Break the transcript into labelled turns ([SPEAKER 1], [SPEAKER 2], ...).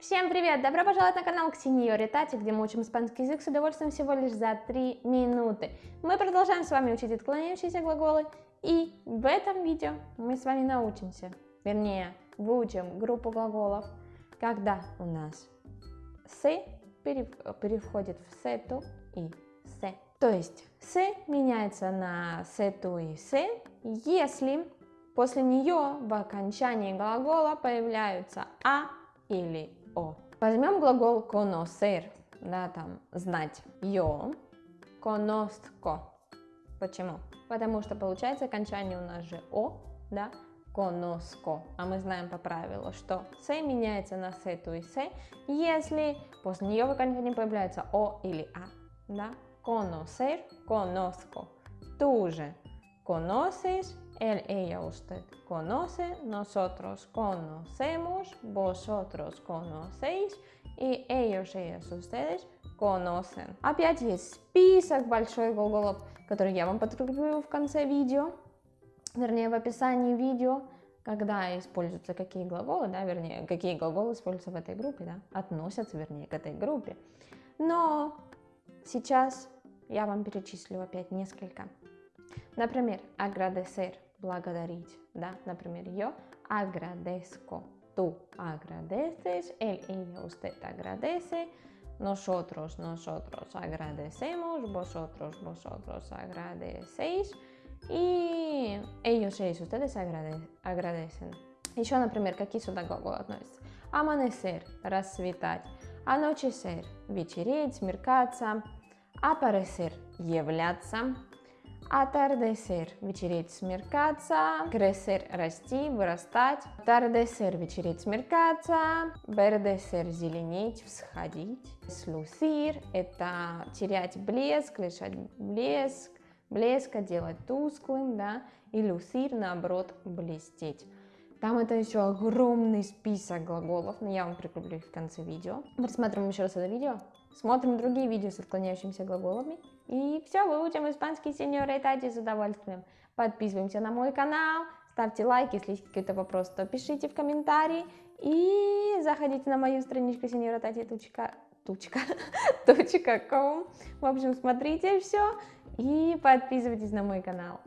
[SPEAKER 1] Всем привет! Добро пожаловать на канал Ксениори Тати, где мы учим испанский язык с удовольствием всего лишь за 3 минуты. Мы продолжаем с вами учить отклоняющиеся глаголы, и в этом видео мы с вами научимся, вернее, выучим группу глаголов, когда у нас «се» переходит в «сету» и «се». То есть «се» меняется на «сету» и «се», если после нее в окончании глагола появляются «а» или о. Возьмем глагол conocer, да, там, знать. Yo conozco. Почему? Потому что получается окончание у нас же о, да, conozco. А мы знаем по правилу, что с меняется на сету и се, если после нее в окончании появляется о или а, да. Conocer, conozco. Tú же conoces, él, ella, usted conoce, nosotros conocemos, vosotros conocéis и ellos, ellas, ustedes conocen. Опять есть список большой глаголов, который я вам подкреплю в конце видео, вернее в описании видео, когда используются какие глаголы, да, вернее, какие глаголы используются в этой группе, да, относятся, вернее, к этой группе. Но сейчас я вам перечислю опять несколько. Например, agradecer, благодарить, да, например, yo agradezco, tú agradeces, él, ella, usted agradece, nosotros, nosotros agradecemos, vosotros, vosotros agradecéis, и ellos, ellos, ustedes agradecen. Еще, например, какие сюда глаголы относятся? Amanecer, расцветать, anochecer, вечереть, смеркаться, aparecer, являться, Atardecer – вечереть, смеркаться. Crecer – расти, вырастать. Atardecer – вечереть, смеркаться. Verdecer – зеленеть, всходить. Slucir – это терять блеск, лишать блеск, блеска, делать тусклым, да. И lucir – наоборот, блестеть. Там это еще огромный список глаголов, но я вам прикреплю их в конце видео. Просматриваем еще раз это видео, смотрим другие видео с отклоняющимися глаголами. И все, выучим испанский сеньор Тади с удовольствием. Подписываемся на мой канал, ставьте лайк, если есть какие-то вопросы, то пишите в комментарии. И заходите на мою страничку сеньора Тати. Тучка, тучка, точка ком. В общем, смотрите все и подписывайтесь на мой канал.